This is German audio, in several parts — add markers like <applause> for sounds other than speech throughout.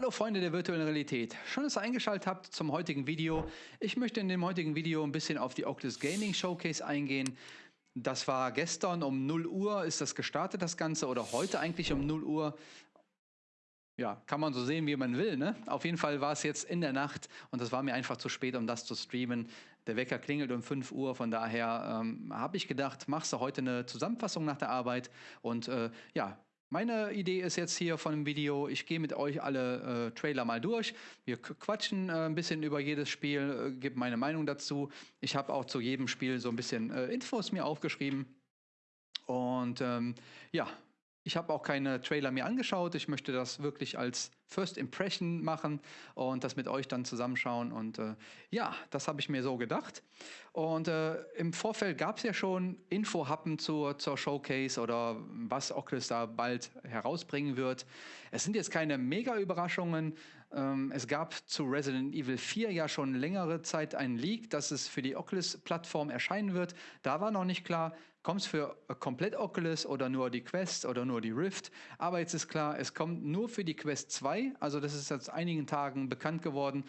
Hallo Freunde der virtuellen Realität. Schön, dass ihr eingeschaltet habt zum heutigen Video. Ich möchte in dem heutigen Video ein bisschen auf die Oculus Gaming Showcase eingehen. Das war gestern um 0 Uhr ist das gestartet, das Ganze, oder heute eigentlich um 0 Uhr. Ja, kann man so sehen, wie man will. Ne? Auf jeden Fall war es jetzt in der Nacht und das war mir einfach zu spät, um das zu streamen. Der Wecker klingelt um 5 Uhr, von daher ähm, habe ich gedacht, machst du heute eine Zusammenfassung nach der Arbeit und äh, ja, meine Idee ist jetzt hier von dem Video, ich gehe mit euch alle äh, Trailer mal durch. Wir quatschen äh, ein bisschen über jedes Spiel, äh, gebe meine Meinung dazu. Ich habe auch zu jedem Spiel so ein bisschen äh, Infos mir aufgeschrieben. Und ähm, ja, ich habe auch keine Trailer mehr angeschaut. Ich möchte das wirklich als First Impression machen und das mit euch dann zusammenschauen. Und äh, ja, das habe ich mir so gedacht. Und äh, im Vorfeld gab es ja schon Infohappen zur, zur Showcase oder was Oculus da bald herausbringen wird. Es sind jetzt keine Mega-Überraschungen. Ähm, es gab zu Resident Evil 4 ja schon längere Zeit einen Leak, dass es für die Oculus-Plattform erscheinen wird. Da war noch nicht klar, kommt es für komplett Oculus oder nur die Quest oder nur die Rift. Aber jetzt ist klar, es kommt nur für die Quest 2. Also das ist seit einigen Tagen bekannt geworden.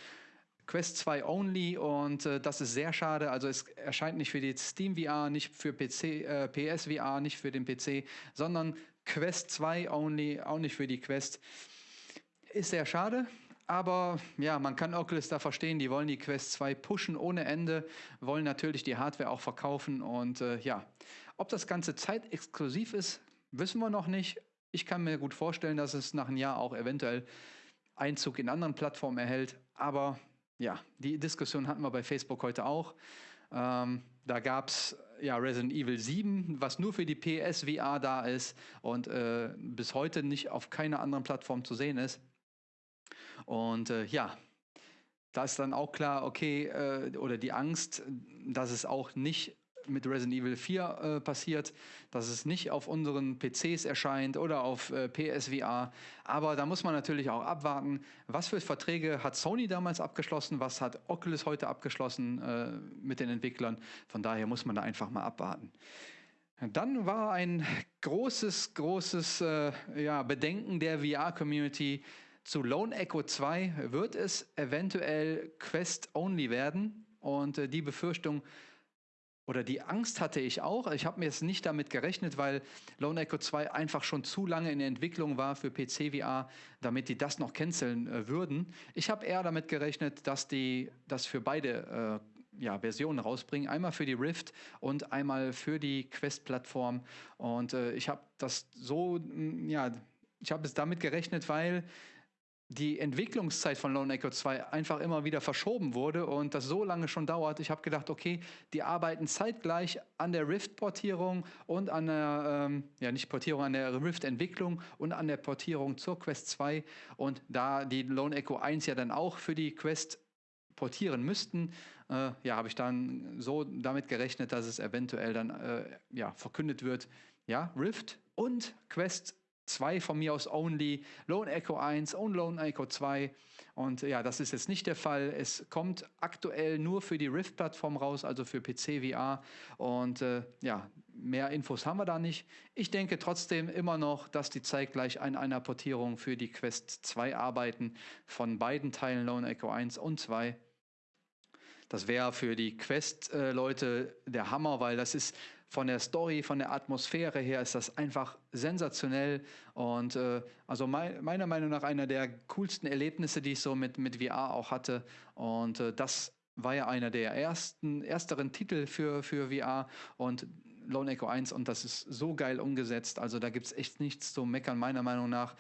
Quest 2 only und äh, das ist sehr schade. Also es erscheint nicht für die Steam VR, nicht für PC, äh, PS VR, nicht für den PC, sondern Quest 2 only, auch nicht für die Quest. Ist sehr schade. Aber ja, man kann Oculus da verstehen, die wollen die Quest 2 pushen ohne Ende, wollen natürlich die Hardware auch verkaufen und äh, ja, ob das Ganze zeitexklusiv ist, wissen wir noch nicht. Ich kann mir gut vorstellen, dass es nach einem Jahr auch eventuell Einzug in anderen Plattformen erhält, aber ja, die Diskussion hatten wir bei Facebook heute auch. Ähm, da gab es ja Resident Evil 7, was nur für die PS VR da ist und äh, bis heute nicht auf keiner anderen Plattform zu sehen ist. Und äh, ja, da ist dann auch klar, okay, äh, oder die Angst, dass es auch nicht mit Resident Evil 4 äh, passiert, dass es nicht auf unseren PCs erscheint oder auf äh, PSVR. Aber da muss man natürlich auch abwarten, was für Verträge hat Sony damals abgeschlossen, was hat Oculus heute abgeschlossen äh, mit den Entwicklern. Von daher muss man da einfach mal abwarten. Dann war ein großes, großes äh, ja, Bedenken der VR-Community, zu Lone Echo 2 wird es eventuell Quest-only werden und äh, die Befürchtung oder die Angst hatte ich auch. Ich habe mir jetzt nicht damit gerechnet, weil Lone Echo 2 einfach schon zu lange in der Entwicklung war für PC VR, damit die das noch canceln äh, würden. Ich habe eher damit gerechnet, dass die das für beide äh, ja, Versionen rausbringen. Einmal für die Rift und einmal für die Quest-Plattform. Und äh, ich habe das so, ja, ich habe es damit gerechnet, weil die Entwicklungszeit von Lone Echo 2 einfach immer wieder verschoben wurde und das so lange schon dauert. Ich habe gedacht, okay, die arbeiten zeitgleich an der Rift-Portierung und an der, ähm, ja nicht Portierung, an der Rift-Entwicklung und an der Portierung zur Quest 2. Und da die Lone Echo 1 ja dann auch für die Quest portieren müssten, äh, ja, habe ich dann so damit gerechnet, dass es eventuell dann äh, ja, verkündet wird, ja, Rift und Quest 2 von mir aus only, Lone Echo 1 und Lone Echo 2. Und ja, das ist jetzt nicht der Fall. Es kommt aktuell nur für die Rift-Plattform raus, also für PC VR. Und äh, ja, mehr Infos haben wir da nicht. Ich denke trotzdem immer noch, dass die zeitgleich an einer Portierung für die Quest 2 arbeiten, von beiden Teilen Lone Echo 1 und 2. Das wäre für die Quest-Leute äh, der Hammer, weil das ist von der Story, von der Atmosphäre her ist das einfach sensationell und äh, also mein, meiner Meinung nach einer der coolsten Erlebnisse, die ich so mit, mit VR auch hatte und äh, das war ja einer der ersten, ersteren Titel für, für VR und Lone Echo 1 und das ist so geil umgesetzt. Also da gibt es echt nichts zu meckern, meiner Meinung nach.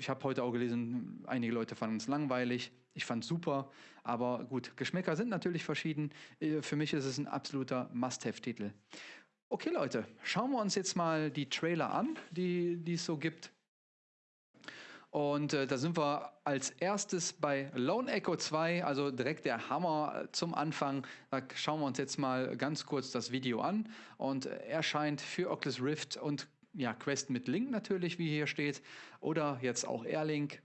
Ich habe heute auch gelesen, einige Leute fanden es langweilig. Ich fand es super, aber gut, Geschmäcker sind natürlich verschieden. Äh, für mich ist es ein absoluter Must-Have-Titel. Okay Leute, schauen wir uns jetzt mal die Trailer an, die, es so gibt. Und äh, da sind wir als erstes bei Lone Echo 2, also direkt der Hammer zum Anfang. Da schauen wir uns jetzt mal ganz kurz das Video an. Und äh, erscheint für Oculus Rift und ja, Quest mit Link natürlich, wie hier steht. Oder jetzt auch Airlink.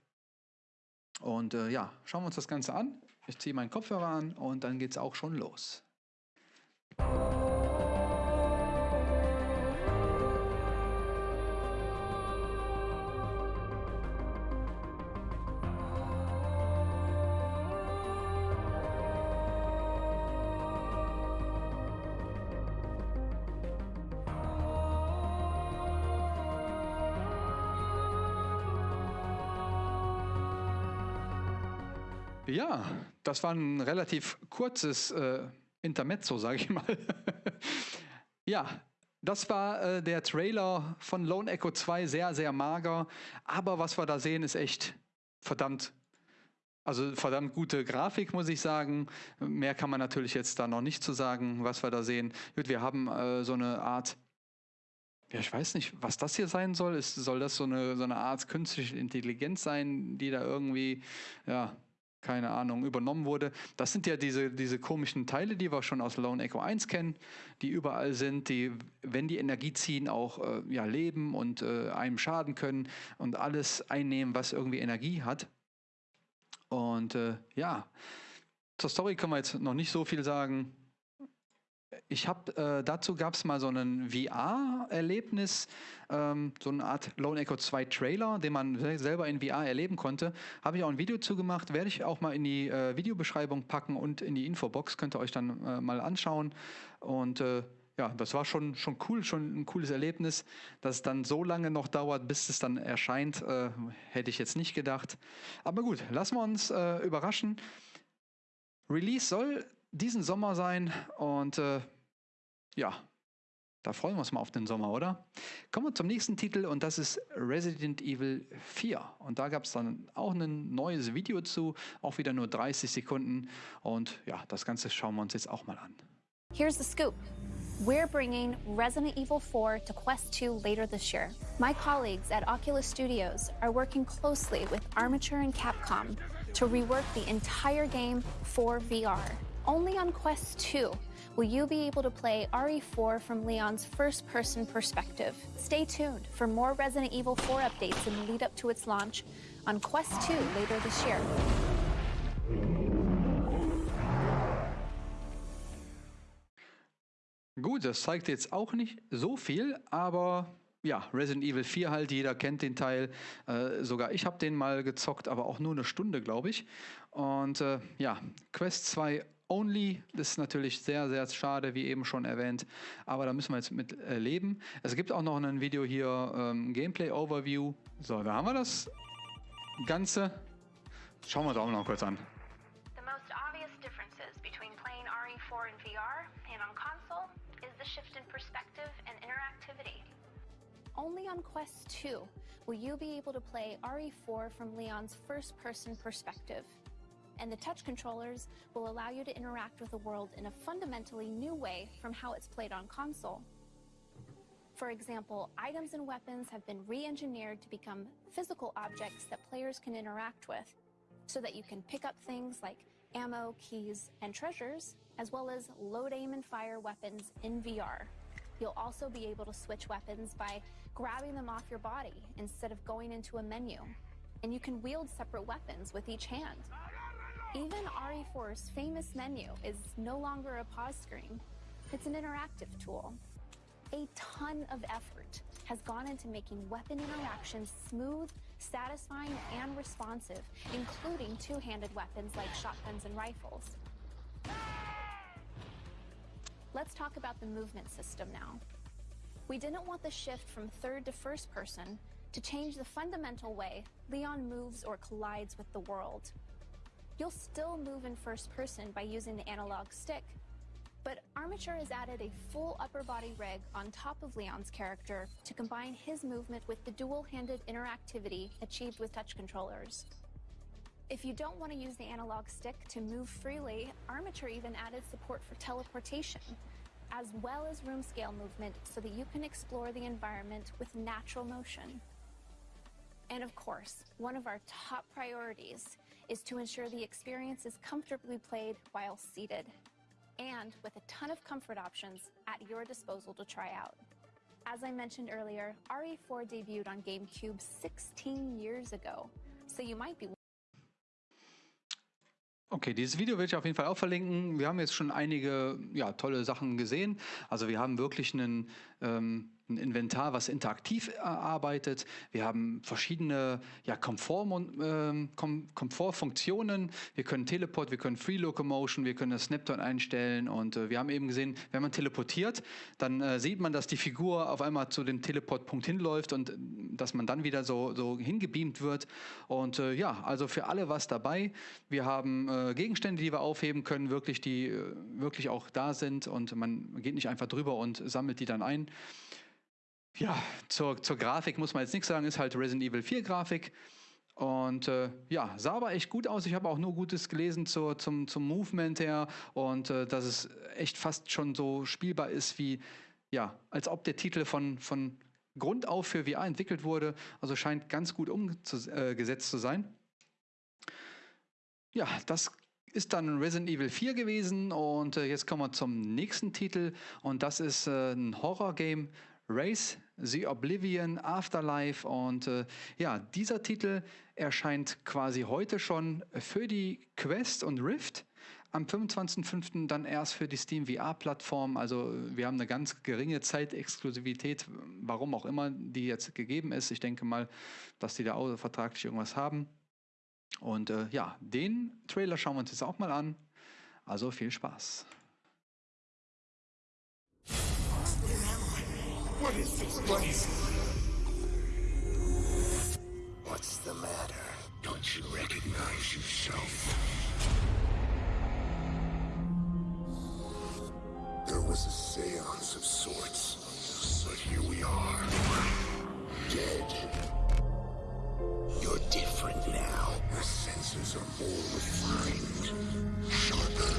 Und äh, ja, schauen wir uns das Ganze an. Ich ziehe meinen Kopfhörer an und dann geht es auch schon los. Das war ein relativ kurzes äh, Intermezzo, sage ich mal. <laughs> ja, das war äh, der Trailer von Lone Echo 2, sehr, sehr mager. Aber was wir da sehen, ist echt verdammt, also verdammt gute Grafik, muss ich sagen. Mehr kann man natürlich jetzt da noch nicht zu sagen, was wir da sehen. Gut, wir haben äh, so eine Art ja, ich weiß nicht, was das hier sein soll. Ist, soll das so eine, so eine Art künstliche Intelligenz sein, die da irgendwie, ja, keine Ahnung, übernommen wurde. Das sind ja diese, diese komischen Teile, die wir schon aus Lone Echo 1 kennen, die überall sind, die, wenn die Energie ziehen, auch äh, ja, leben und äh, einem schaden können und alles einnehmen, was irgendwie Energie hat. Und äh, ja, zur Story können wir jetzt noch nicht so viel sagen ich habe, äh, dazu gab es mal so ein VR-Erlebnis, ähm, so eine Art Lone Echo 2 Trailer, den man selber in VR erleben konnte. Habe ich auch ein Video zugemacht, werde ich auch mal in die äh, Videobeschreibung packen und in die Infobox, könnt ihr euch dann äh, mal anschauen. Und äh, ja, das war schon, schon cool, schon ein cooles Erlebnis. Dass es dann so lange noch dauert, bis es dann erscheint, äh, hätte ich jetzt nicht gedacht. Aber gut, lassen wir uns äh, überraschen. Release soll diesen Sommer sein und äh, ja, da freuen wir uns mal auf den Sommer, oder? Kommen wir zum nächsten Titel und das ist Resident Evil 4. Und da gab es dann auch ein neues Video zu, auch wieder nur 30 Sekunden. Und ja, das Ganze schauen wir uns jetzt auch mal an. Here's the scoop. We're bringing Resident Evil 4 to Quest 2 later this year. My colleagues at Oculus Studios are working closely with Armature and Capcom to rework the entire game for VR. Only on Quest 2 will you be able to play RE4 from Leon's first person perspective. Stay tuned for more Resident Evil 4 updates in the lead up to its launch on Quest 2 later this year. Gut, das zeigt jetzt auch nicht so viel, aber ja, Resident Evil 4 halt, jeder kennt den Teil. Äh, sogar ich habe den mal gezockt, aber auch nur eine Stunde, glaube ich. Und äh, ja, Quest 2 Only, das ist natürlich sehr, sehr schade, wie eben schon erwähnt, aber da müssen wir jetzt mit äh, leben. Es gibt auch noch ein Video hier, ähm, Gameplay Overview. So, da haben wir das Ganze. Schauen wir uns auch noch kurz an. The most obvious differences between playing RE4 in VR and on console is the shift in perspective and interactivity. Only on Quest 2 will you be able to play RE4 from Leon's first-person perspective. And the touch controllers will allow you to interact with the world in a fundamentally new way from how it's played on console. For example, items and weapons have been re-engineered to become physical objects that players can interact with, so that you can pick up things like ammo, keys, and treasures, as well as load, aim, and fire weapons in VR. You'll also be able to switch weapons by grabbing them off your body instead of going into a menu. And you can wield separate weapons with each hand. Even RE4's famous menu is no longer a pause screen. It's an interactive tool. A ton of effort has gone into making weapon interactions smooth, satisfying, and responsive, including two-handed weapons like shotguns and rifles. Let's talk about the movement system now. We didn't want the shift from third to first person to change the fundamental way Leon moves or collides with the world. You'll still move in first person by using the analog stick, but Armature has added a full upper body rig on top of Leon's character to combine his movement with the dual-handed interactivity achieved with touch controllers. If you don't want to use the analog stick to move freely, Armature even added support for teleportation, as well as room scale movement so that you can explore the environment with natural motion. And of course, one of our top priorities is to ensure the experience is comfortably played while seated and with a ton of comfort options at your disposal to try out. As I mentioned earlier, RE4 debuted on GameCube 16 years ago, so you might be Okay, dieses Video werde ich auf jeden Fall auch verlinken. Wir haben jetzt schon einige ja, tolle Sachen gesehen. Also wir haben wirklich einen, ähm, ein Inventar, was interaktiv äh, arbeitet. Wir haben verschiedene ja, Komfort, äh, Kom Komfortfunktionen. Wir können Teleport, wir können Free Locomotion, wir können das Snapton einstellen und äh, wir haben eben gesehen, wenn man teleportiert, dann äh, sieht man, dass die Figur auf einmal zu dem Teleportpunkt hinläuft und äh, dass man dann wieder so, so hingebeamt wird. Und äh, ja, also für alle was dabei. Wir haben Gegenstände, die wir aufheben können, wirklich, die wirklich auch da sind und man geht nicht einfach drüber und sammelt die dann ein. Ja, zur, zur Grafik muss man jetzt nichts sagen, ist halt Resident Evil 4 Grafik. Und äh, ja, sah aber echt gut aus. Ich habe auch nur Gutes gelesen zur, zum, zum Movement her und äh, dass es echt fast schon so spielbar ist wie, ja, als ob der Titel von, von Grund auf für VR entwickelt wurde. Also scheint ganz gut umgesetzt zu sein. Ja, das ist dann Resident Evil 4 gewesen und äh, jetzt kommen wir zum nächsten Titel und das ist äh, ein Horror-Game, Race The Oblivion Afterlife und äh, ja, dieser Titel erscheint quasi heute schon für die Quest und Rift. Am 25.05. dann erst für die Steam VR-Plattform. Also wir haben eine ganz geringe Zeitexklusivität, warum auch immer die jetzt gegeben ist. Ich denke mal, dass die da auch vertraglich irgendwas haben. Und äh, ja, den Trailer schauen wir uns jetzt auch mal an. Also viel Spaß. What is this place? What's the matter? Don't you recognize yourself? There was a seance of sorts, but here we are. Dead. You're different now. Your senses are more refined, sharper.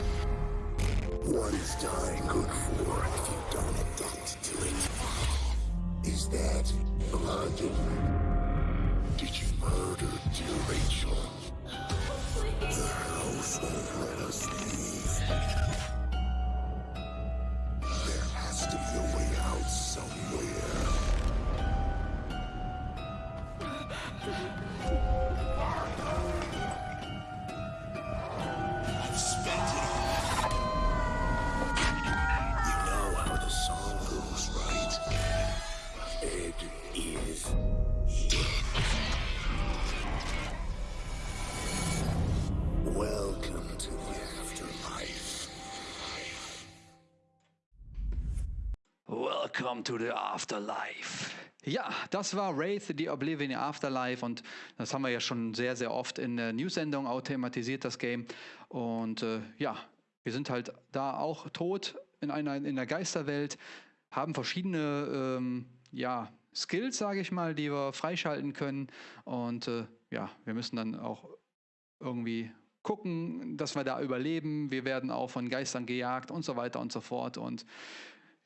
What is dying good for if you don't? Is that blood? Did you murder dear Rachel? The house won't let us leave. There has to be a way out somewhere. Welcome to the Afterlife. Ja, das war Wraith, the Oblivion Afterlife und das haben wir ja schon sehr, sehr oft in der News-Sendung auch thematisiert, das Game. Und äh, ja, wir sind halt da auch tot in einer in der Geisterwelt, haben verschiedene ähm, ja, Skills, sage ich mal, die wir freischalten können. Und äh, ja, wir müssen dann auch irgendwie gucken, dass wir da überleben. Wir werden auch von Geistern gejagt und so weiter und so fort. Und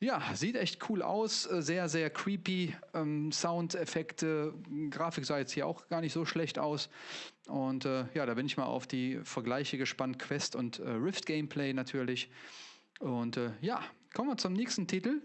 ja, sieht echt cool aus, äh, sehr, sehr creepy. Ähm, Soundeffekte, Grafik sah jetzt hier auch gar nicht so schlecht aus. Und äh, ja, da bin ich mal auf die Vergleiche gespannt, Quest und äh, Rift Gameplay natürlich. Und äh, ja, kommen wir zum nächsten Titel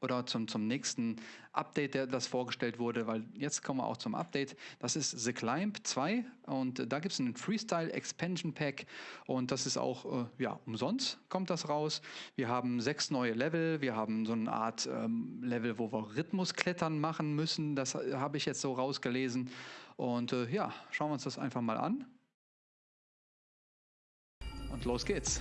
oder zum, zum nächsten Update, das vorgestellt wurde, weil jetzt kommen wir auch zum Update. Das ist The Climb 2 und da gibt es einen Freestyle Expansion Pack und das ist auch, äh, ja, umsonst kommt das raus. Wir haben sechs neue Level, wir haben so eine Art ähm, Level, wo wir Rhythmusklettern machen müssen, das habe ich jetzt so rausgelesen und äh, ja, schauen wir uns das einfach mal an. Und los geht's.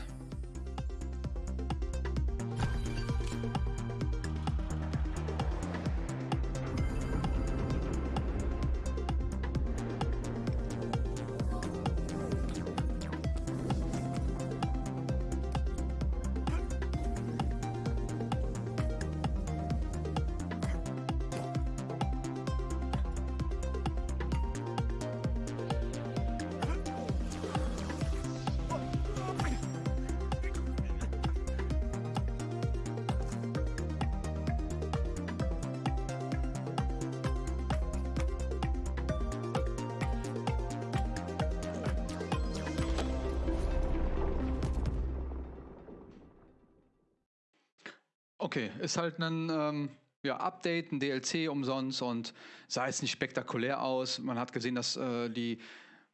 Okay, ist halt ein ähm, ja, Update, ein DLC umsonst und sah jetzt nicht spektakulär aus. Man hat gesehen, dass äh, die,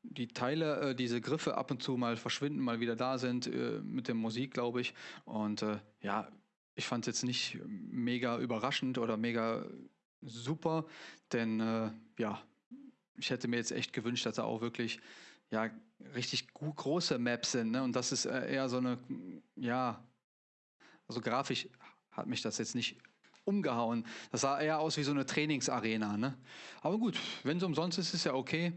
die Teile, äh, diese Griffe ab und zu mal verschwinden, mal wieder da sind, äh, mit der Musik, glaube ich. Und äh, ja, ich fand es jetzt nicht mega überraschend oder mega super, denn äh, ja, ich hätte mir jetzt echt gewünscht, dass da auch wirklich ja richtig große Maps sind. Ne? Und das ist äh, eher so eine, ja, also grafisch hat mich das jetzt nicht umgehauen. Das sah eher aus wie so eine Trainingsarena. Ne? Aber gut, wenn es umsonst ist, ist ja okay.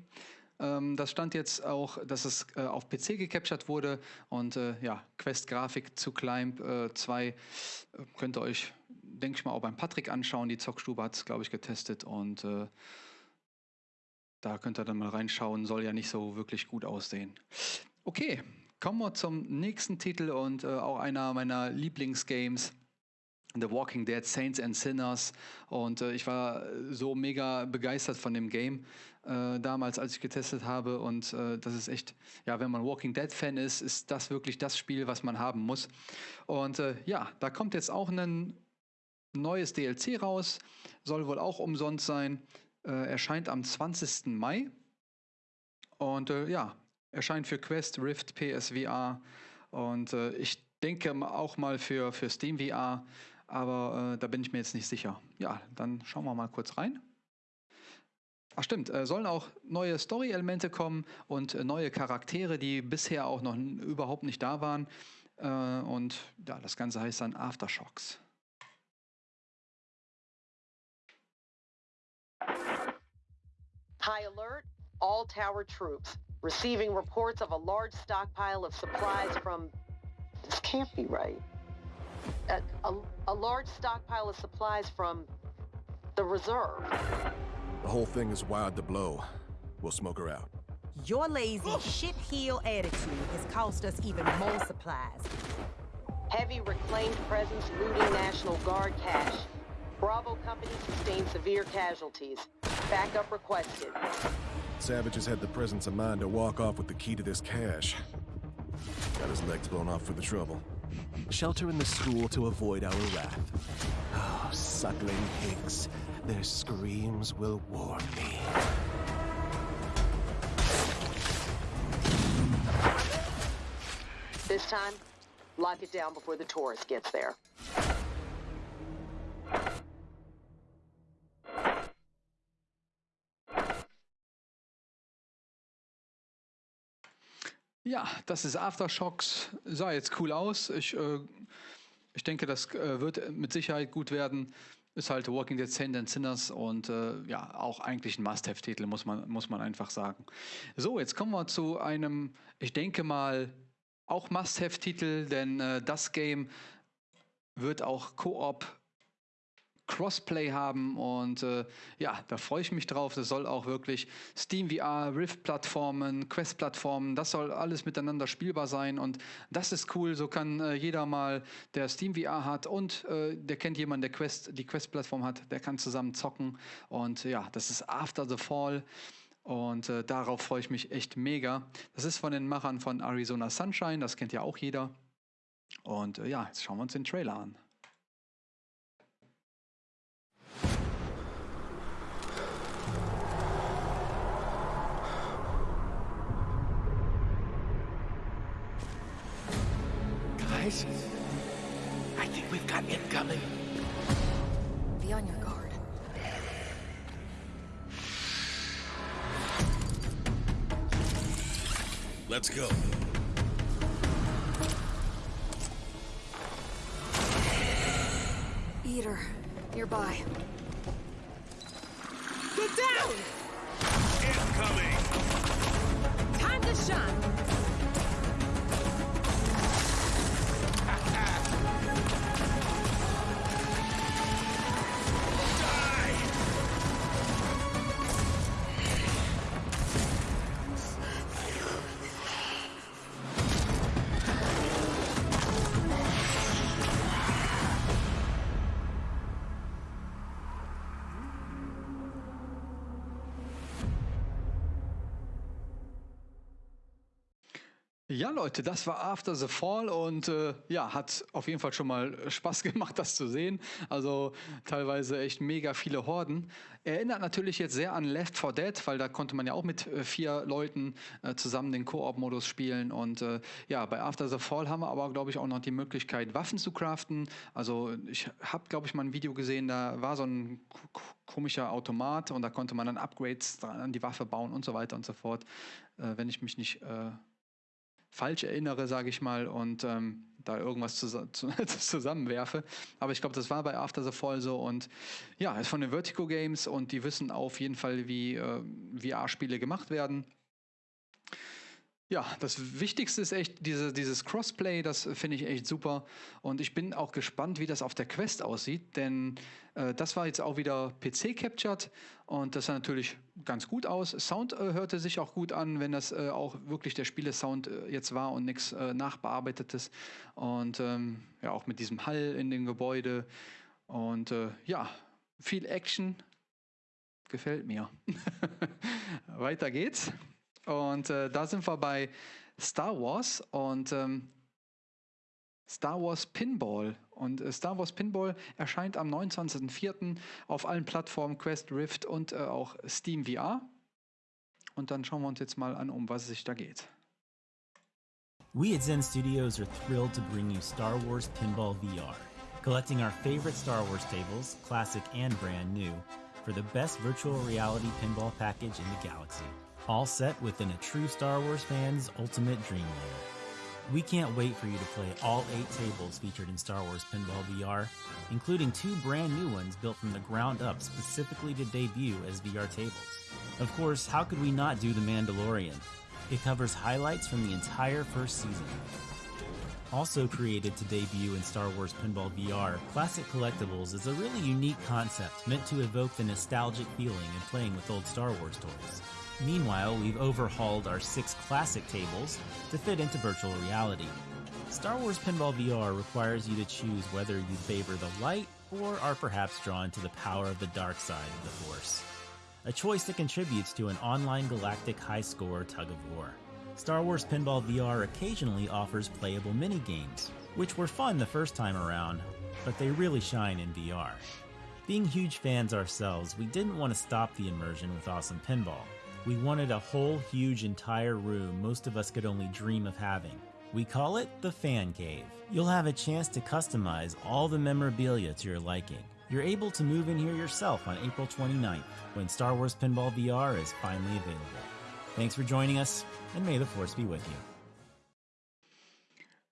Ähm, das stand jetzt auch, dass es äh, auf PC gecaptured wurde und äh, ja, Quest-Grafik zu Climb 2 äh, könnt ihr euch, denke ich mal, auch beim Patrick anschauen. Die Zockstube hat es, glaube ich, getestet und äh, da könnt ihr dann mal reinschauen. Soll ja nicht so wirklich gut aussehen. Okay, kommen wir zum nächsten Titel und äh, auch einer meiner Lieblingsgames. The Walking Dead Saints and Sinners. Und äh, ich war so mega begeistert von dem Game äh, damals, als ich getestet habe. Und äh, das ist echt, ja, wenn man Walking Dead Fan ist, ist das wirklich das Spiel, was man haben muss. Und äh, ja, da kommt jetzt auch ein neues DLC raus, soll wohl auch umsonst sein, äh, erscheint am 20. Mai. Und äh, ja, erscheint für Quest, Rift, PSVR und ich denke auch mal für, für Steam VR aber äh, da bin ich mir jetzt nicht sicher. Ja, dann schauen wir mal kurz rein. Ach stimmt, äh, sollen auch neue Story-Elemente kommen und äh, neue Charaktere, die bisher auch noch überhaupt nicht da waren. Äh, und ja, das Ganze heißt dann Aftershocks. High alert, all tower troops. Receiving reports of a large stockpile of supplies from... This can't be right. A, a, a large stockpile of supplies from the reserve. The whole thing is wired to blow. We'll smoke her out. Your lazy shit heel attitude has cost us even more supplies. Heavy reclaimed presence looting National Guard cache. Bravo Company sustained severe casualties. Backup requested. Savages had the presence of mind to walk off with the key to this cache. Got his legs blown off for the trouble. Shelter in the school to avoid our wrath. Oh, suckling pigs. Their screams will warn me. This time, lock it down before the tourist gets there. Ja, das ist Aftershocks. Sah jetzt cool aus. Ich, äh, ich denke, das äh, wird mit Sicherheit gut werden. Ist halt Walking Dead Saints and Sinners und äh, ja, auch eigentlich ein Must-Have-Titel, muss man, muss man einfach sagen. So, jetzt kommen wir zu einem, ich denke mal, auch Must-Have-Titel, denn äh, das Game wird auch Koop Crossplay haben und äh, ja, da freue ich mich drauf. Das soll auch wirklich Steam VR, Rift-Plattformen, Quest-Plattformen, das soll alles miteinander spielbar sein und das ist cool. So kann äh, jeder mal, der Steam VR hat und äh, der kennt jemanden, der Quest, die Quest-Plattform hat, der kann zusammen zocken und ja, das ist After the Fall. Und äh, darauf freue ich mich echt mega. Das ist von den Machern von Arizona Sunshine, das kennt ja auch jeder. Und äh, ja, jetzt schauen wir uns den Trailer an. Guys, I think we've got incoming. Be on your guard. Let's go. Eater, nearby. Get down! Incoming! Time to shine! Ja, Leute, das war After the Fall und äh, ja, hat auf jeden Fall schon mal Spaß <laughs> gemacht, das zu sehen. Also teilweise echt mega viele Horden. Erinnert natürlich jetzt sehr an Left 4 Dead, weil da konnte man ja auch mit äh, vier Leuten äh, zusammen den Koop-Modus spielen. Und äh, ja, bei After the Fall haben wir aber, glaube ich, auch noch die Möglichkeit, Waffen zu craften. Also ich habe, glaube ich, mal ein Video gesehen, da war so ein komischer Automat und da konnte man dann Upgrades an die Waffe bauen und so weiter und so fort. Äh, wenn ich mich nicht äh, falsch erinnere, sage ich mal, und ähm, da irgendwas zus <laughs> zusammenwerfe. Aber ich glaube, das war bei After the Fall so und ja, ist von den Vertigo Games und die wissen auf jeden Fall, wie äh, VR-Spiele gemacht werden. Ja, das Wichtigste ist echt diese, dieses Crossplay, das finde ich echt super. Und ich bin auch gespannt, wie das auf der Quest aussieht, denn äh, das war jetzt auch wieder PC-captured und das sah natürlich ganz gut aus. Sound äh, hörte sich auch gut an, wenn das äh, auch wirklich der Spielesound äh, jetzt war und nichts äh, nachbearbeitetes. Und ähm, ja, auch mit diesem Hall in dem Gebäude. Und äh, ja, viel Action. Gefällt mir. <laughs> Weiter geht's. Und äh, da sind wir bei Star Wars und ähm, Star Wars Pinball. Und äh, Star Wars Pinball erscheint am 29.04. auf allen Plattformen Quest, Rift und äh, auch Steam VR. Und dann schauen wir uns jetzt mal an, um was es sich da geht. We at Zen Studios are thrilled to bring you Star Wars Pinball VR, collecting our favorite Star Wars tables, classic and brand new, for the best virtual reality pinball package in the galaxy all set within a true Star Wars fan's ultimate dream. We can't wait for you to play all eight tables featured in Star Wars Pinball VR, including two brand new ones built from the ground up specifically to debut as VR tables. Of course, how could we not do The Mandalorian? It covers highlights from the entire first season. Also created to debut in Star Wars Pinball VR, Classic Collectibles is a really unique concept meant to evoke the nostalgic feeling in playing with old Star Wars toys. Meanwhile, we've overhauled our six classic tables to fit into virtual reality. Star Wars Pinball VR requires you to choose whether you favor the light or are perhaps drawn to the power of the dark side of the Force. A choice that contributes to an online galactic high score tug of war. Star Wars Pinball VR occasionally offers playable mini-games, which were fun the first time around, but they really shine in VR. Being huge fans ourselves, we didn't want to stop the immersion with awesome pinball. We wanted a whole huge entire room most of us could only dream of having. We call it the Fan Cave. You'll have a chance to customize all the memorabilia to your liking. You're able to move in here yourself on April 29th when Star Wars Pinball VR is finally available. Thanks for joining us, and may the Force be with you.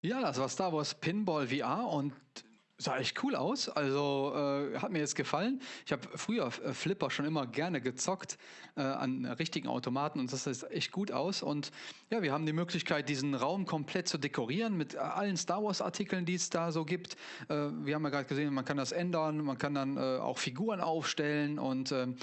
Ja, das war Star Wars Pinball VR und Sah echt cool aus. Also äh, hat mir jetzt gefallen. Ich habe früher äh, Flipper schon immer gerne gezockt äh, an richtigen Automaten und das sieht echt gut aus. Und ja, wir haben die Möglichkeit, diesen Raum komplett zu dekorieren mit allen Star Wars-Artikeln, die es da so gibt. Äh, wir haben ja gerade gesehen, man kann das ändern, man kann dann äh, auch Figuren aufstellen und ähm,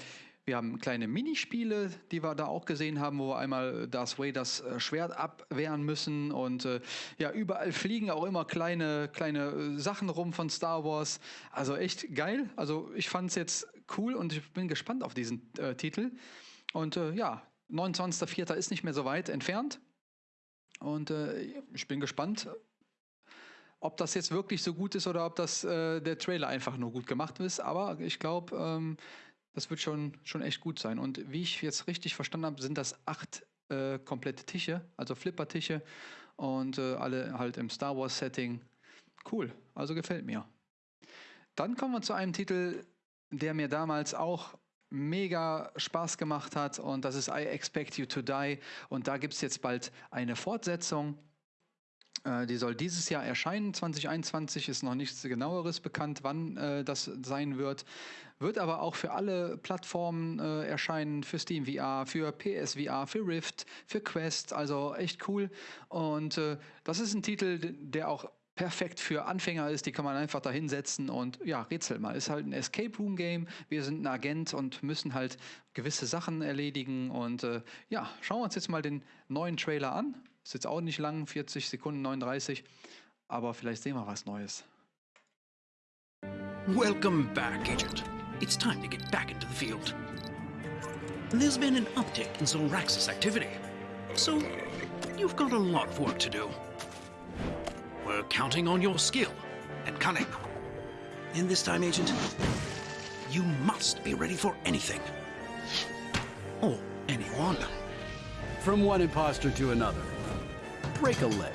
wir haben kleine Minispiele, die wir da auch gesehen haben, wo wir einmal Darth Vaders äh, Schwert abwehren müssen und äh, ja, überall fliegen auch immer kleine, kleine äh, Sachen rum von Star Wars. Also echt geil. Also ich fand es jetzt cool und ich bin gespannt auf diesen äh, Titel. Und äh, ja, 29.04. ist nicht mehr so weit entfernt. Und äh, ich bin gespannt, ob das jetzt wirklich so gut ist oder ob das der Trailer einfach nur gut gemacht ist. Aber ich glaube, ähm, das wird schon, schon echt gut sein. Und wie ich jetzt richtig verstanden habe, sind das acht äh, komplette Tische, also Flipper-Tische und äh, alle halt im Star Wars-Setting. Cool, also gefällt mir. Dann kommen wir zu einem Titel, der mir damals auch mega Spaß gemacht hat und das ist I Expect You to Die und da gibt es jetzt bald eine Fortsetzung. Äh, die soll dieses Jahr erscheinen, 2021 ist noch nichts genaueres bekannt, wann äh, das sein wird. Wird aber auch für alle Plattformen äh, erscheinen, für Steam VR, für PS VR, für Rift, für Quest, also echt cool. Und äh, das ist ein Titel, der auch perfekt für Anfänger ist, die kann man einfach da hinsetzen und ja, rätsel mal. Ist halt ein Escape Room Game. Wir sind ein Agent und müssen halt gewisse Sachen erledigen. Und äh, ja, schauen wir uns jetzt mal den neuen Trailer an. Ist jetzt auch nicht lang, 40 Sekunden, 39. Aber vielleicht sehen wir was Neues. Welcome back, Agent. It's time to get back into the field. There's been an uptick in Zolraxis activity. So, You've got a lot of work to do. We're counting on your skill and cunning. And this time, Agent, you must be ready for anything. Or anyone. From one imposter to another. Break a leg.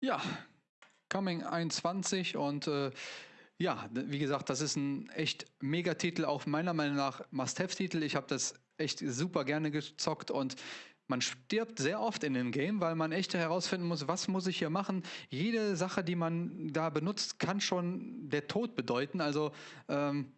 Ja, Coming 21 und äh, ja, wie gesagt, das ist ein echt Megatitel, auch meiner Meinung nach Must-Have-Titel. Ich habe das echt super gerne gezockt und man stirbt sehr oft in dem Game, weil man echt herausfinden muss, was muss ich hier machen. Jede Sache, die man da benutzt, kann schon der Tod bedeuten. Also ähm,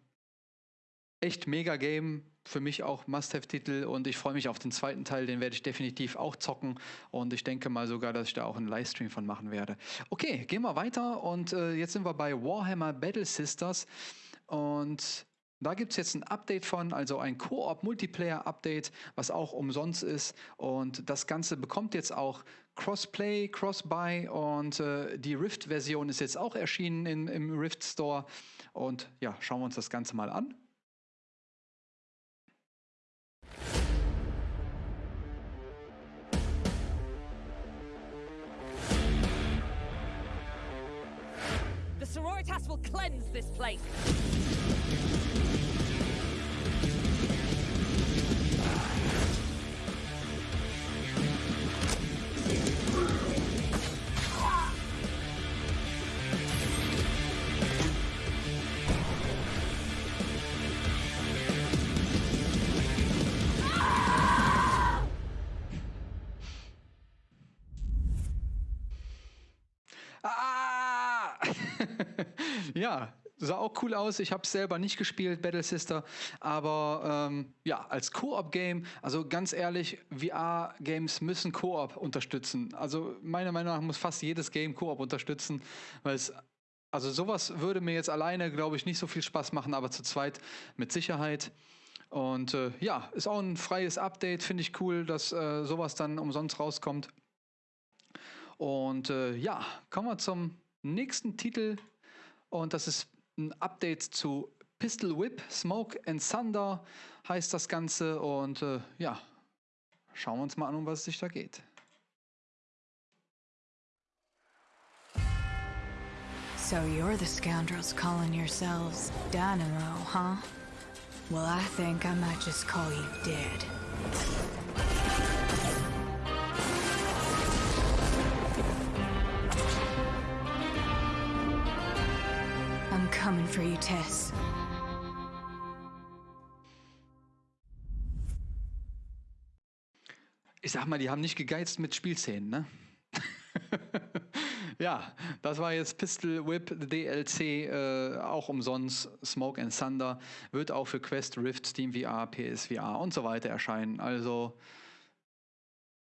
echt mega Game. Für mich auch Must-Have-Titel und ich freue mich auf den zweiten Teil, den werde ich definitiv auch zocken und ich denke mal sogar, dass ich da auch einen Livestream von machen werde. Okay, gehen wir weiter und äh, jetzt sind wir bei Warhammer Battle Sisters und da gibt es jetzt ein Update von, also ein Koop-Multiplayer-Update, was auch umsonst ist. Und das Ganze bekommt jetzt auch Crossplay, Crossbuy und äh, die Rift-Version ist jetzt auch erschienen in, im Rift Store. Und ja, schauen wir uns das Ganze mal an. Sororitas will cleanse this place. Ja, sah auch cool aus. Ich habe es selber nicht gespielt, Battle Sister, aber ähm, ja, als Koop-Game, also ganz ehrlich, VR-Games müssen Koop unterstützen. Also meiner Meinung nach muss fast jedes Game Koop unterstützen, weil es also sowas würde mir jetzt alleine, glaube ich, nicht so viel Spaß machen, aber zu zweit mit Sicherheit. Und äh, ja, ist auch ein freies Update, finde ich cool, dass äh, sowas dann umsonst rauskommt. Und äh, ja, kommen wir zum nächsten Titel. Und das ist ein Update zu Pistol Whip, Smoke and Thunder heißt das Ganze. Und äh, ja, schauen wir uns mal an, um was es sich da geht. So you're the scoundrels calling yourselves Dynamo, huh? Well, I think I might just call you dead. Coming for you, Tess. Ich sag mal, die haben nicht gegeizt mit Spielszenen, ne? <laughs> ja, das war jetzt Pistol Whip DLC, äh, auch umsonst. Smoke and Thunder wird auch für Quest, Rift, Steam VR, PSVR und so weiter erscheinen. Also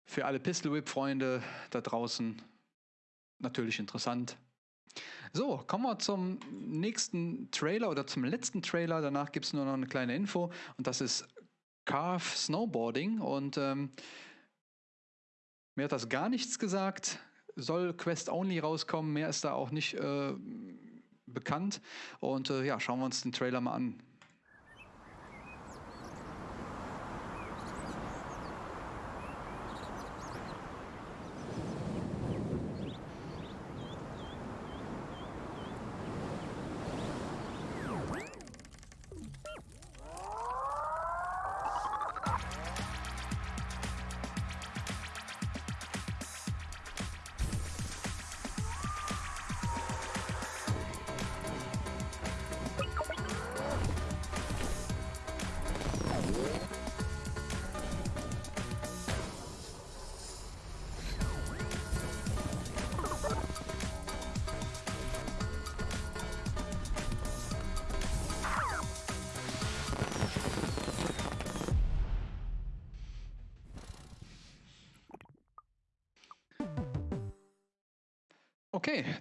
für alle Pistol Whip-Freunde da draußen natürlich interessant. So, kommen wir zum nächsten Trailer oder zum letzten Trailer. Danach gibt es nur noch eine kleine Info und das ist Carve Snowboarding und ähm, mir hat das gar nichts gesagt. Soll Quest Only rauskommen, mehr ist da auch nicht äh, bekannt. Und äh, ja, schauen wir uns den Trailer mal an.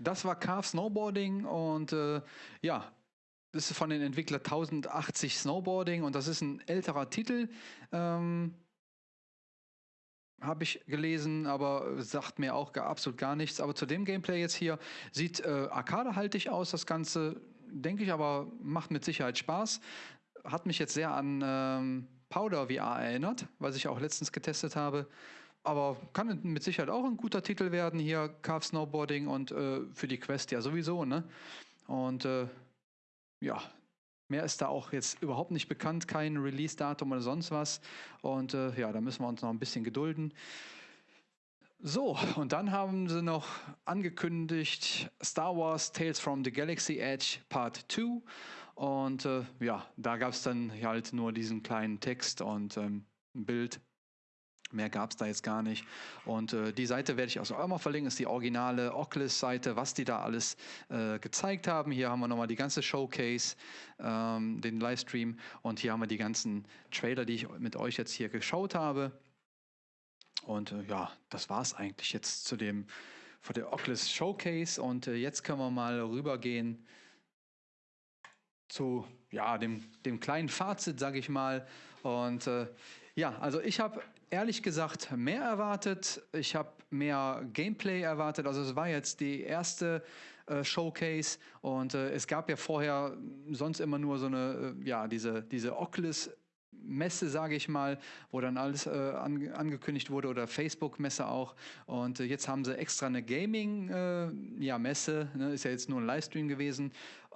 Das war Carve Snowboarding und äh, ja, das ist von den Entwicklern 1080 Snowboarding und das ist ein älterer Titel. Ähm, habe ich gelesen, aber sagt mir auch gar, absolut gar nichts. Aber zu dem Gameplay jetzt hier sieht äh, arcadehaltig aus, das Ganze. denke ich, aber macht mit Sicherheit Spaß. Hat mich jetzt sehr an ähm, Powder VR erinnert, was ich auch letztens getestet habe. Aber kann mit Sicherheit auch ein guter Titel werden hier, Carve Snowboarding und äh, für die Quest ja sowieso, ne? Und äh, ja, mehr ist da auch jetzt überhaupt nicht bekannt, kein Release-Datum oder sonst was. Und äh, ja, da müssen wir uns noch ein bisschen gedulden. So, und dann haben sie noch angekündigt Star Wars Tales from the Galaxy Edge Part 2. Und äh, ja, da gab es dann halt nur diesen kleinen Text und ähm, ein Bild. Mehr gab es da jetzt gar nicht. Und äh, die Seite werde ich auch mal verlinken, ist die originale Oculus-Seite, was die da alles äh, gezeigt haben. Hier haben wir nochmal die ganze Showcase, ähm, den Livestream und hier haben wir die ganzen Trailer, die ich mit euch jetzt hier geschaut habe. Und äh, ja, das war es eigentlich jetzt zu dem von der Oculus Showcase. Und äh, jetzt können wir mal rübergehen zu ja, dem, dem kleinen Fazit, sage ich mal. Und äh, ja, also ich habe ehrlich gesagt mehr erwartet. Ich habe mehr Gameplay erwartet. Also es war jetzt die erste äh, Showcase und äh, es gab ja vorher sonst immer nur so eine, äh, ja, diese, diese Oculus Messe, sage ich mal, wo dann alles äh, an, angekündigt wurde oder Facebook-Messe auch. Und äh, jetzt haben sie extra eine Gaming-Messe, äh, ja, ne, ist ja jetzt nur ein Livestream gewesen.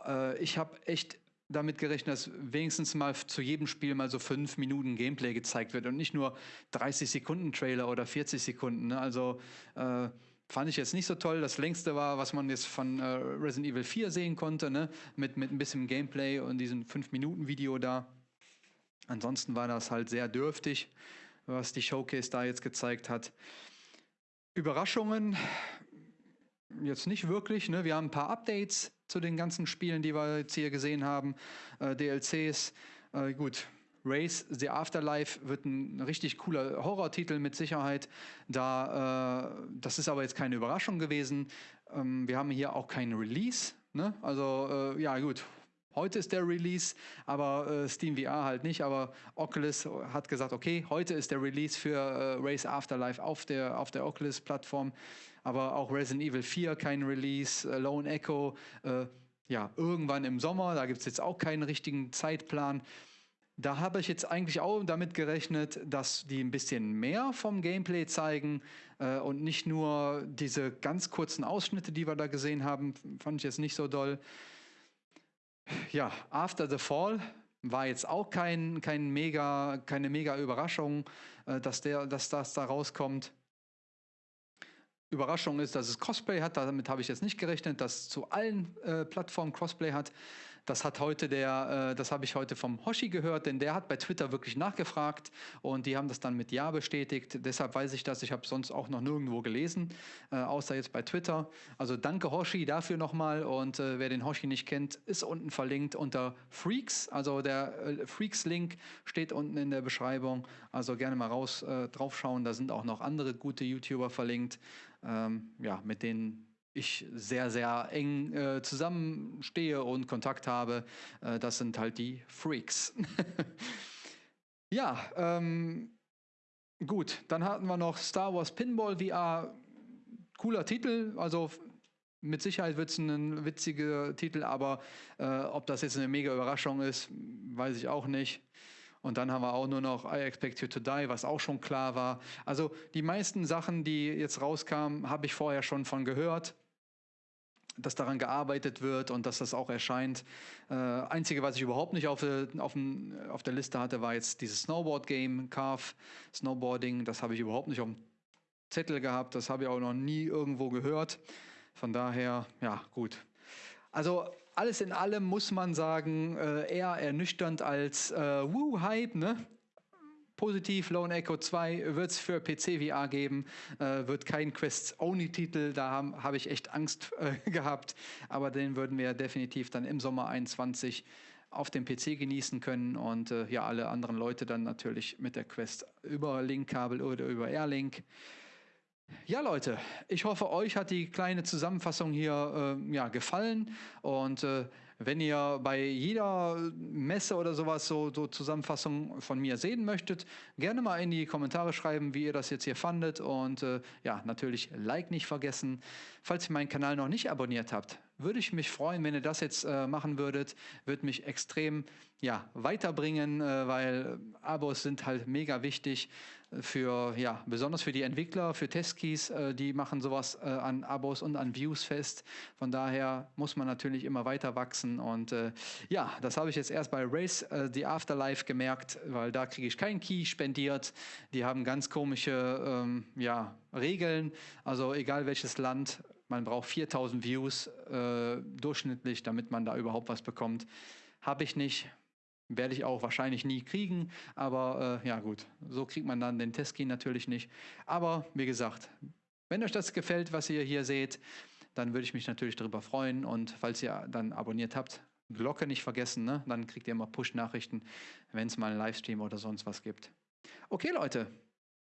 Äh, ich habe echt damit gerechnet, dass wenigstens mal zu jedem Spiel mal so fünf Minuten Gameplay gezeigt wird und nicht nur 30 Sekunden Trailer oder 40 Sekunden. Ne? Also äh, fand ich jetzt nicht so toll. Das längste war, was man jetzt von äh, Resident Evil 4 sehen konnte, ne? mit, mit ein bisschen Gameplay und diesem 5 Minuten Video da. Ansonsten war das halt sehr dürftig, was die Showcase da jetzt gezeigt hat. Überraschungen jetzt nicht wirklich. Ne? Wir haben ein paar Updates zu den ganzen Spielen, die wir jetzt hier gesehen haben. Äh, DLCs. Äh, gut, Race The Afterlife wird ein richtig cooler Horrortitel mit Sicherheit. Da, äh, das ist aber jetzt keine Überraschung gewesen. Ähm, wir haben hier auch keinen Release. Ne? Also äh, ja gut, Heute ist der Release, aber äh, Steam VR halt nicht. Aber Oculus hat gesagt, okay, heute ist der Release für äh, Race Afterlife auf der, auf der Oculus-Plattform. Aber auch Resident Evil 4 kein Release, äh, Lone Echo, äh, ja, irgendwann im Sommer, da gibt es jetzt auch keinen richtigen Zeitplan. Da habe ich jetzt eigentlich auch damit gerechnet, dass die ein bisschen mehr vom Gameplay zeigen äh, und nicht nur diese ganz kurzen Ausschnitte, die wir da gesehen haben, fand ich jetzt nicht so doll. Ja, After the Fall war jetzt auch kein, kein mega, keine mega Überraschung, äh, dass, der, dass das da rauskommt. Überraschung ist, dass es Cosplay hat. Damit habe ich jetzt nicht gerechnet, dass es zu allen äh, Plattformen Crossplay hat. Das hat heute der, äh, das habe ich heute vom Hoshi gehört, denn der hat bei Twitter wirklich nachgefragt und die haben das dann mit Ja bestätigt. Deshalb weiß ich das. Ich habe sonst auch noch nirgendwo gelesen, äh, außer jetzt bei Twitter. Also danke Hoshi dafür nochmal und äh, wer den Hoshi nicht kennt, ist unten verlinkt unter Freaks. Also der äh, Freaks-Link steht unten in der Beschreibung. Also gerne mal raus äh, draufschauen. Da sind auch noch andere gute YouTuber verlinkt, ähm, ja, mit denen ich sehr, sehr eng äh, zusammenstehe und Kontakt habe. Äh, das sind halt die Freaks. <laughs> ja, ähm, gut, dann hatten wir noch Star Wars Pinball VR. Cooler Titel, also mit Sicherheit wird es ein witziger Titel, aber äh, ob das jetzt eine mega Überraschung ist, weiß ich auch nicht. Und dann haben wir auch nur noch I Expect You to Die, was auch schon klar war. Also die meisten Sachen, die jetzt rauskamen, habe ich vorher schon von gehört dass daran gearbeitet wird und dass das auch erscheint. Äh, einzige, was ich überhaupt nicht auf, auf, auf der Liste hatte, war jetzt dieses Snowboard-Game, Carve Snowboarding. Das habe ich überhaupt nicht auf dem Zettel gehabt. Das habe ich auch noch nie irgendwo gehört. Von daher, ja, gut. Also alles in allem muss man sagen, äh, eher ernüchternd als äh, Woo-Hype, ne? Positiv, Lone Echo 2 wird es für PC VR geben, äh, wird kein Quest-Only-Titel, da habe hab ich echt Angst <laughs> äh, gehabt, aber den würden wir definitiv dann im Sommer 21 auf dem PC genießen können und äh, ja, alle anderen Leute dann natürlich mit der Quest über Link-Kabel oder über Airlink. Ja, Leute, ich hoffe, euch hat die kleine Zusammenfassung hier äh, ja, gefallen und äh, wenn ihr bei jeder Messe oder sowas so, so Zusammenfassungen von mir sehen möchtet, gerne mal in die Kommentare schreiben, wie ihr das jetzt hier fandet. Und äh, ja, natürlich Like nicht vergessen. Falls ihr meinen Kanal noch nicht abonniert habt, würde ich mich freuen, wenn ihr das jetzt äh, machen würdet. Würde mich extrem ja, weiterbringen, äh, weil Abos sind halt mega wichtig für, ja, besonders für die Entwickler, für Testkeys, äh, die machen sowas äh, an Abos und an Views fest. Von daher muss man natürlich immer weiter wachsen und äh, ja, das habe ich jetzt erst bei Race äh, The Afterlife gemerkt, weil da kriege ich keinen Key spendiert. Die haben ganz komische ähm, ja, Regeln, also egal welches Land, man braucht 4000 Views äh, durchschnittlich, damit man da überhaupt was bekommt. Habe ich nicht. Werde ich auch wahrscheinlich nie kriegen, aber äh, ja gut, so kriegt man dann den Testkey natürlich nicht. Aber wie gesagt, wenn euch das gefällt, was ihr hier seht, dann würde ich mich natürlich darüber freuen und falls ihr dann abonniert habt, Glocke nicht vergessen, ne? dann kriegt ihr immer Push-Nachrichten, wenn es mal einen Livestream oder sonst was gibt. Okay Leute,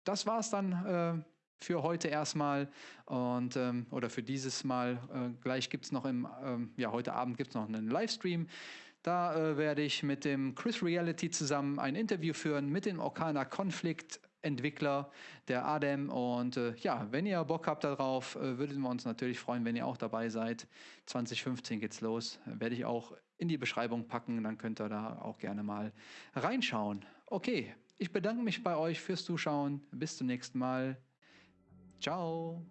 das war's dann äh, für heute erstmal und ähm, oder für dieses Mal. Äh, gleich gibt es noch im, ähm, ja heute Abend gibt es noch einen Livestream. Da äh, werde ich mit dem Chris Reality zusammen ein Interview führen mit dem Orkana Konflikt Entwickler, der Adem. Und äh, ja, wenn ihr Bock habt darauf, äh, würden wir uns natürlich freuen, wenn ihr auch dabei seid. 2015 geht's los. Werde ich auch in die Beschreibung packen, dann könnt ihr da auch gerne mal reinschauen. Okay, ich bedanke mich bei euch fürs Zuschauen. Bis zum nächsten Mal. Ciao.